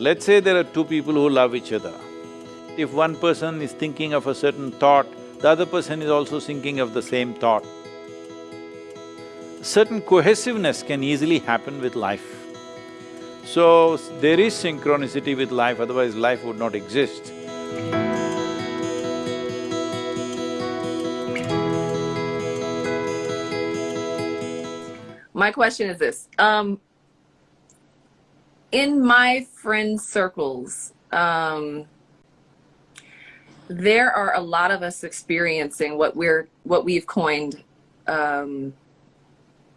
Let's say there are two people who love each other. If one person is thinking of a certain thought, the other person is also thinking of the same thought. Certain cohesiveness can easily happen with life. So, there is synchronicity with life, otherwise life would not exist. My question is this, um, in my friend circles, um, there are a lot of us experiencing what we're what we've coined um,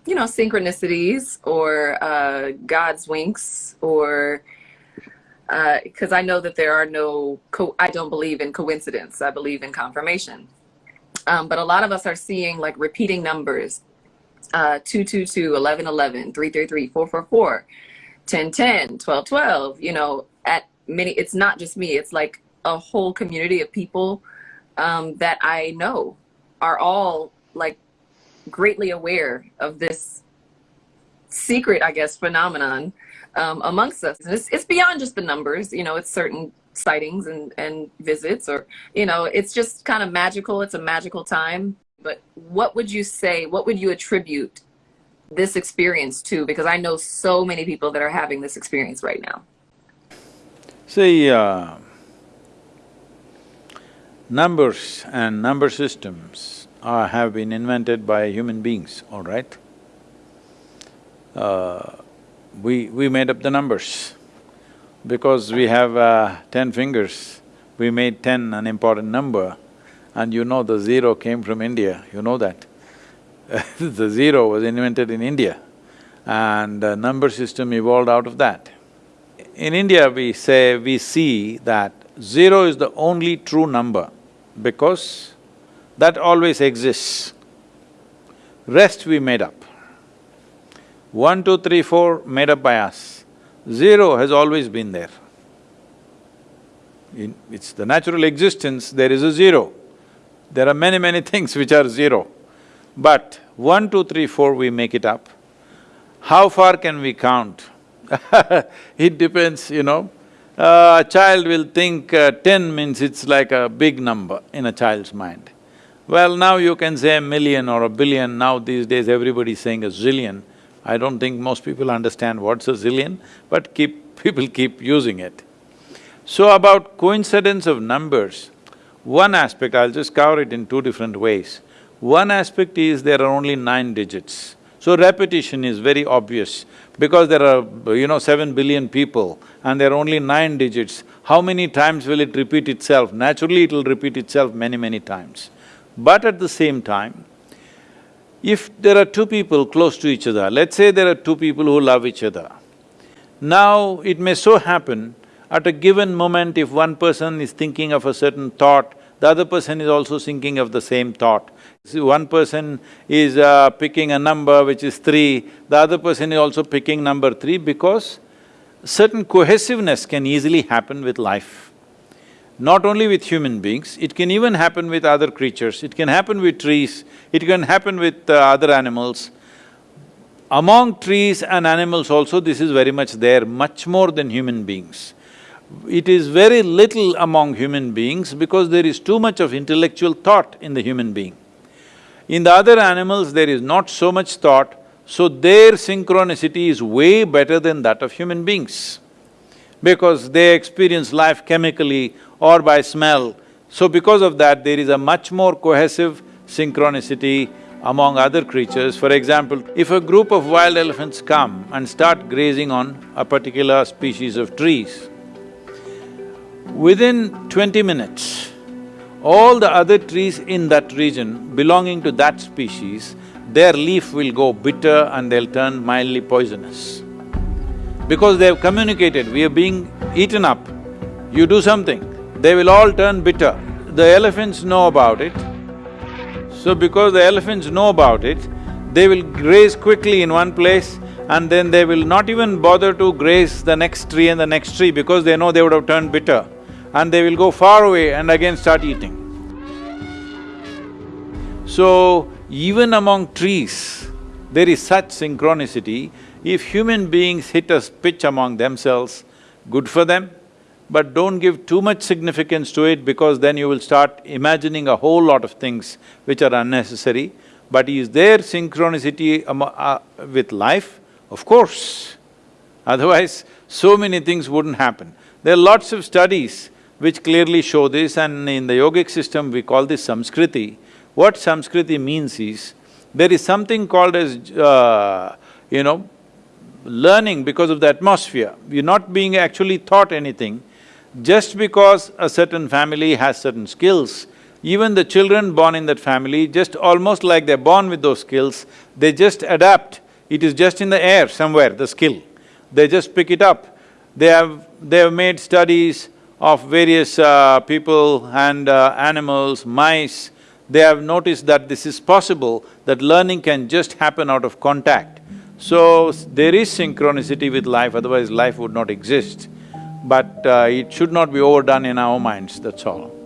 you know synchronicities or uh, god's winks or because uh, i know that there are no i don't believe in coincidence. I believe in confirmation. Um, but a lot of us are seeing like repeating numbers uh, 222 1111 333 444 1010 1212 you know at many it's not just me it's like a whole community of people um, that I know are all like greatly aware of this secret, I guess, phenomenon um, amongst us. It's, it's, beyond just the numbers, you know, it's certain sightings and, and visits or, you know, it's just kind of magical. It's a magical time. But what would you say, what would you attribute this experience too, Because I know so many people that are having this experience right now. See, uh, Numbers and number systems are, have been invented by human beings, all right? Uh, we… we made up the numbers. Because we have uh, ten fingers, we made ten an important number and you know the zero came from India, you know that. the zero was invented in India and the number system evolved out of that. In India, we say… we see that Zero is the only true number because that always exists. Rest we made up. One, two, three, four made up by us. Zero has always been there. In, it's the natural existence, there is a zero. There are many, many things which are zero. But one, two, three, four, we make it up. How far can we count? it depends, you know. Uh, a child will think uh, ten means it's like a big number in a child's mind. Well, now you can say a million or a billion, now these days everybody's saying a zillion. I don't think most people understand what's a zillion, but keep… people keep using it. So about coincidence of numbers, one aspect, I'll just cover it in two different ways. One aspect is there are only nine digits. So repetition is very obvious because there are, you know, seven billion people and there are only nine digits. How many times will it repeat itself? Naturally, it'll repeat itself many, many times. But at the same time, if there are two people close to each other, let's say there are two people who love each other. Now, it may so happen, at a given moment, if one person is thinking of a certain thought, the other person is also thinking of the same thought. See, one person is uh, picking a number which is three, the other person is also picking number three because certain cohesiveness can easily happen with life. Not only with human beings, it can even happen with other creatures, it can happen with trees, it can happen with uh, other animals. Among trees and animals also, this is very much there, much more than human beings. It is very little among human beings because there is too much of intellectual thought in the human being. In the other animals, there is not so much thought, so their synchronicity is way better than that of human beings. Because they experience life chemically or by smell, so because of that, there is a much more cohesive synchronicity among other creatures. For example, if a group of wild elephants come and start grazing on a particular species of trees, Within twenty minutes, all the other trees in that region belonging to that species, their leaf will go bitter and they'll turn mildly poisonous. Because they've communicated, we are being eaten up, you do something, they will all turn bitter. The elephants know about it, so because the elephants know about it, they will graze quickly in one place and then they will not even bother to graze the next tree and the next tree because they know they would have turned bitter and they will go far away and again start eating. So, even among trees, there is such synchronicity, if human beings hit a pitch among themselves, good for them, but don't give too much significance to it because then you will start imagining a whole lot of things which are unnecessary. But is there synchronicity uh, with life? Of course. Otherwise, so many things wouldn't happen. There are lots of studies which clearly show this and in the yogic system we call this samskriti. What samskriti means is, there is something called as, uh, you know, learning because of the atmosphere. You're not being actually taught anything. Just because a certain family has certain skills, even the children born in that family, just almost like they're born with those skills, they just adapt. It is just in the air somewhere, the skill. They just pick it up. They have… they have made studies of various uh, people and uh, animals, mice, they have noticed that this is possible, that learning can just happen out of contact. So, there is synchronicity with life, otherwise life would not exist. But uh, it should not be overdone in our minds, that's all.